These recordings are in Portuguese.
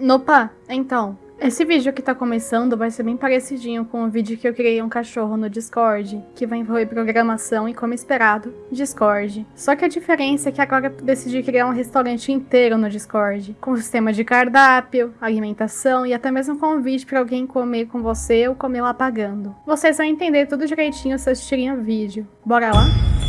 Nopa, então, esse vídeo que tá começando vai ser bem parecidinho com o vídeo que eu criei um cachorro no Discord, que vai envolver programação e, como esperado, Discord. Só que a diferença é que agora eu decidi criar um restaurante inteiro no Discord, com sistema de cardápio, alimentação e até mesmo convite para alguém comer com você ou comer lá pagando. Vocês vão entender tudo direitinho se assistirem o vídeo. Bora lá?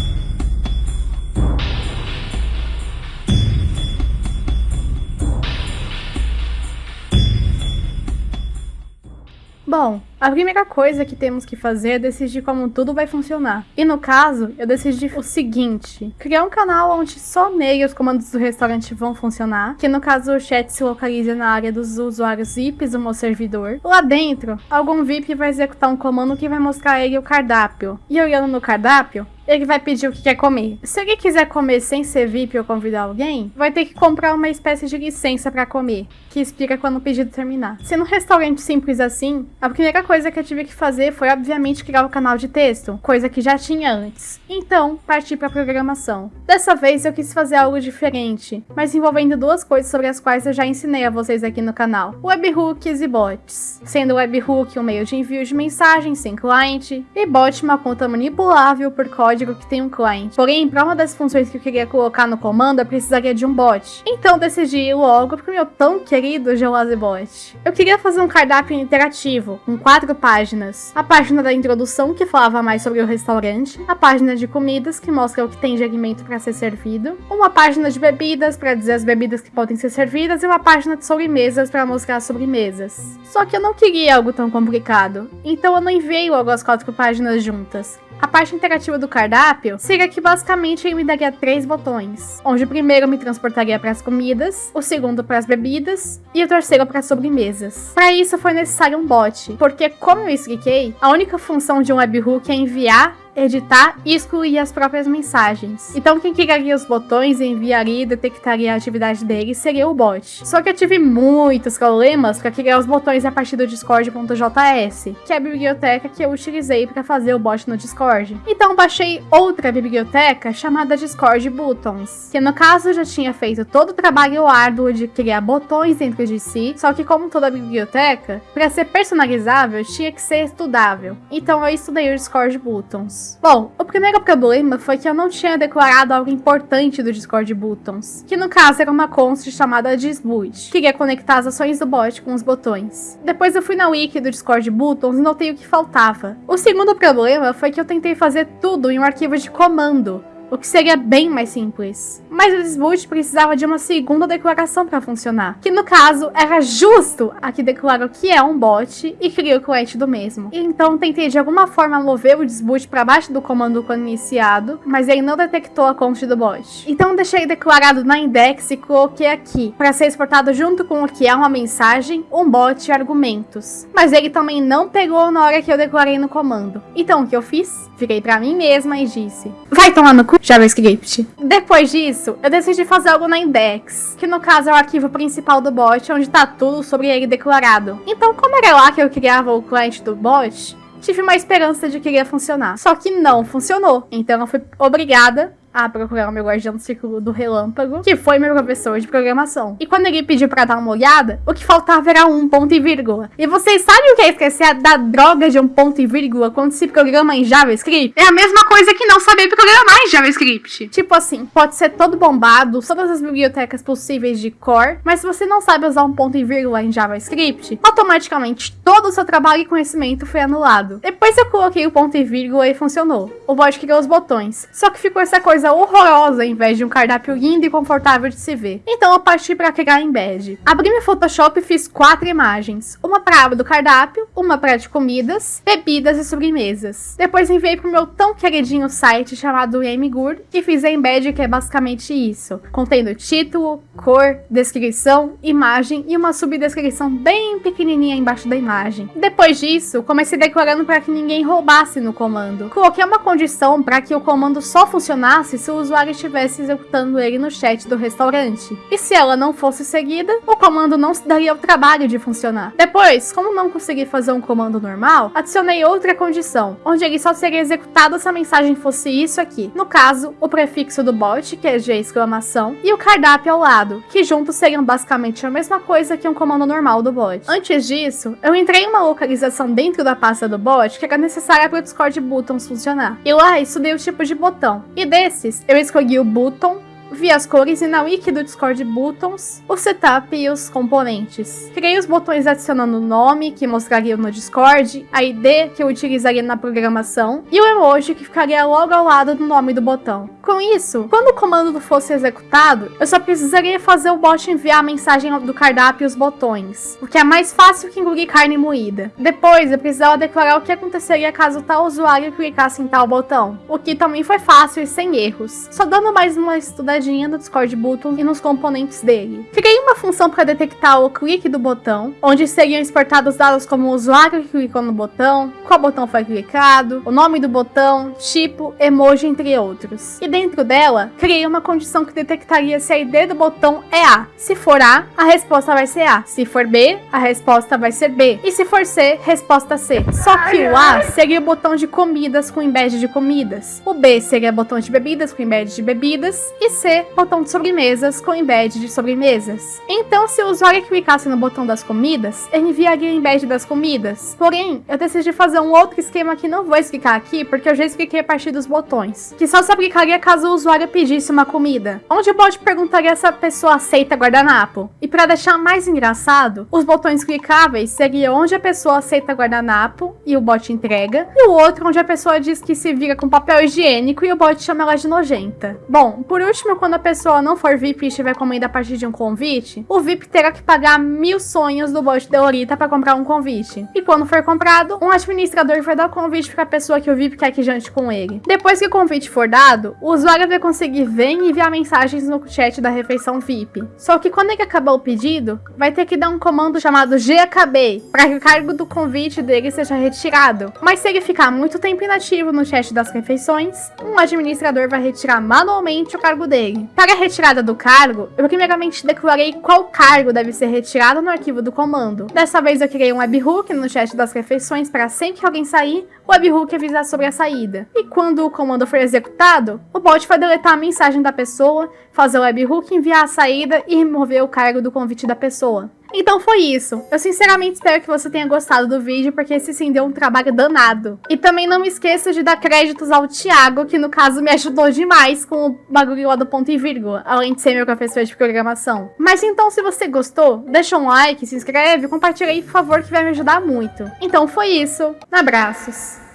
Bom, a primeira coisa que temos que fazer é decidir como tudo vai funcionar. E no caso, eu decidi o seguinte, criar um canal onde só nele os comandos do restaurante vão funcionar, que no caso o chat se localiza na área dos usuários VIPs do meu servidor. Lá dentro, algum VIP vai executar um comando que vai mostrar a ele o cardápio. E olhando no cardápio, ele vai pedir o que quer comer. Se ele quiser comer sem ser VIP ou convidar alguém, vai ter que comprar uma espécie de licença para comer, que expira quando o pedido terminar. Se no restaurante simples assim, a primeira coisa que eu tive que fazer foi obviamente criar o um canal de texto, coisa que já tinha antes. Então, parti para programação. Dessa vez eu quis fazer algo diferente, mas envolvendo duas coisas sobre as quais eu já ensinei a vocês aqui no canal: webhooks e bots. Sendo webhook um meio de envio de mensagens sem cliente e bot uma conta manipulável por código código que tem um cliente. Porém, para uma das funções que eu queria colocar no comando, eu precisaria de um bot. Então decidi ir logo pro meu tão querido Geolazebot. Eu queria fazer um cardápio interativo, com quatro páginas. A página da introdução, que falava mais sobre o restaurante, a página de comidas, que mostra o que tem de alimento para ser servido, uma página de bebidas, para dizer as bebidas que podem ser servidas, e uma página de sobremesas, para mostrar as sobremesas. Só que eu não queria algo tão complicado, então eu não enviei logo as quatro páginas juntas. A parte interativa do cardápio seria que basicamente ele me daria três botões, onde o primeiro me transportaria para as comidas, o segundo para as bebidas e o terceiro para as sobremesas. Para isso foi necessário um bot, porque como eu expliquei, a única função de um webhook é enviar editar e excluir as próprias mensagens. Então quem clicaria os botões, enviaria e detectaria a atividade dele seria o bot. Só que eu tive muitos problemas para criar os botões a partir do discord.js, que é a biblioteca que eu utilizei para fazer o bot no Discord. Então baixei outra biblioteca chamada Discord Buttons, que no caso já tinha feito todo o trabalho árduo de criar botões dentro de si, só que como toda biblioteca, para ser personalizável tinha que ser estudável. Então eu estudei o Discord Buttons. Bom, o primeiro problema foi que eu não tinha declarado algo importante do Discord Buttons, que no caso era uma const chamada disboot, que iria conectar as ações do bot com os botões. Depois eu fui na wiki do Discord Buttons e notei o que faltava. O segundo problema foi que eu tentei fazer tudo em um arquivo de comando, o que seria bem mais simples. Mas o Disboot precisava de uma segunda declaração para funcionar, que no caso era justo a que declara o que é um bot e cria o cliente do mesmo. Então tentei de alguma forma mover o Disboot para baixo do comando quando iniciado, mas ele não detectou a conta do bot. Então deixei declarado na index e coloquei aqui, para ser exportado junto com o que é uma mensagem, um bot e argumentos. Mas ele também não pegou na hora que eu declarei no comando. Então o que eu fiz? Virei para mim mesma e disse, vai tomar no cu JavaScript. Depois disso, eu decidi fazer algo na index, que no caso é o arquivo principal do bot, onde tá tudo sobre ele declarado. Então, como era lá que eu criava o cliente do bot, tive uma esperança de que iria funcionar. Só que não funcionou. Então eu fui obrigada a procurar o meu guardião do círculo do relâmpago, que foi meu professor de programação. E quando ele pediu pra dar uma olhada, o que faltava era um ponto e vírgula. E vocês sabem o que é esquecer da droga de um ponto e vírgula quando se programa em JavaScript? É a mesma coisa que não saber programar em JavaScript. Tipo assim, pode ser todo bombado, todas as bibliotecas possíveis de core, mas se você não sabe usar um ponto e vírgula em JavaScript, automaticamente todo o seu trabalho e conhecimento foi anulado. Depois eu coloquei o ponto e vírgula e funcionou. O bot criou os botões. Só que ficou essa coisa coisa horrorosa em vez de um cardápio lindo e confortável de se ver. Então eu parti para criar embed. Abri meu Photoshop e fiz quatro imagens. Uma para aba do cardápio, uma para de comidas, bebidas e sobremesas. Depois enviei pro meu tão queridinho site chamado Good e fiz a embed que é basicamente isso. Contendo título, cor, descrição, imagem e uma subdescrição bem pequenininha embaixo da imagem. Depois disso, comecei declarando para que ninguém roubasse no comando. Coloquei uma condição para que o comando só funcionasse funcionasse se o usuário estivesse executando ele no chat do restaurante. E se ela não fosse seguida, o comando não se daria o trabalho de funcionar. Depois, como não consegui fazer um comando normal, adicionei outra condição, onde ele só seria executado se a mensagem fosse isso aqui. No caso, o prefixo do bot, que é G exclamação, e o cardápio ao lado, que juntos seriam basicamente a mesma coisa que um comando normal do bot. Antes disso, eu entrei em uma localização dentro da pasta do bot que era necessária para o Discord Buttons funcionar. E lá estudei o tipo de botão. E desses, eu escolhi o button vi as cores e na wiki do Discord Buttons, o setup e os componentes. Criei os botões adicionando o nome, que mostraria no Discord, a ID, que eu utilizaria na programação, e o emoji, que ficaria logo ao lado do nome do botão. Com isso, quando o comando fosse executado, eu só precisaria fazer o bot enviar a mensagem do cardápio e os botões, o que é mais fácil que engolir carne moída. Depois, eu precisava declarar o que aconteceria caso tal usuário clicasse em tal botão, o que também foi fácil e sem erros. Só dando mais uma estudadinha olhadinha no Discord Button e nos componentes dele. Criei uma função para detectar o clique do botão, onde seriam exportados dados como o usuário que clicou no botão, qual botão foi clicado, o nome do botão, tipo, emoji, entre outros. E dentro dela, criei uma condição que detectaria se a ID do botão é A. Se for A, a resposta vai ser A. Se for B, a resposta vai ser B. E se for C, resposta C. Só que o A seria o botão de comidas com embed de comidas. O B seria o botão de bebidas com embed de bebidas. E C botão de sobremesas com embed de sobremesas. Então, se o usuário clicasse no botão das comidas, ele enviaria o embed das comidas. Porém, eu decidi fazer um outro esquema que não vou explicar aqui, porque eu já expliquei a partir dos botões, que só se aplicaria caso o usuário pedisse uma comida, onde o bot perguntaria se a pessoa aceita guardanapo. E para deixar mais engraçado, os botões clicáveis seriam onde a pessoa aceita guardanapo e o bot entrega, e o outro onde a pessoa diz que se vira com papel higiênico e o bot chama ela de nojenta. Bom, por último, quando a pessoa não for VIP e estiver comendo a partir de um convite, o VIP terá que pagar mil sonhos do bot de Orita para comprar um convite. E quando for comprado, um administrador vai dar o convite para a pessoa que o VIP quer que jante com ele. Depois que o convite for dado, o usuário vai conseguir ver e enviar mensagens no chat da refeição VIP. Só que quando ele acabar o pedido, vai ter que dar um comando chamado GAKB para que o cargo do convite dele seja retirado. Mas se ele ficar muito tempo inativo no chat das refeições, um administrador vai retirar manualmente o cargo dele Para a retirada do cargo, eu primeiramente declarei qual cargo deve ser retirado no arquivo do comando. Dessa vez eu criei um webhook no chat das refeições para sempre que alguém sair, o webhook avisar sobre a saída. E quando o comando for executado, o bot vai deletar a mensagem da pessoa, fazer o webhook enviar a saída e remover o cargo do convite da pessoa. Então foi isso. Eu sinceramente espero que você tenha gostado do vídeo, porque esse sim deu um trabalho danado. E também não me esqueça de dar créditos ao Thiago, que no caso me ajudou demais com o bagulho lá do ponto e vírgula, além de ser meu professor de programação. Mas então, se você gostou, deixa um like, se inscreve, compartilha aí, por favor, que vai me ajudar muito. Então foi isso. Abraços.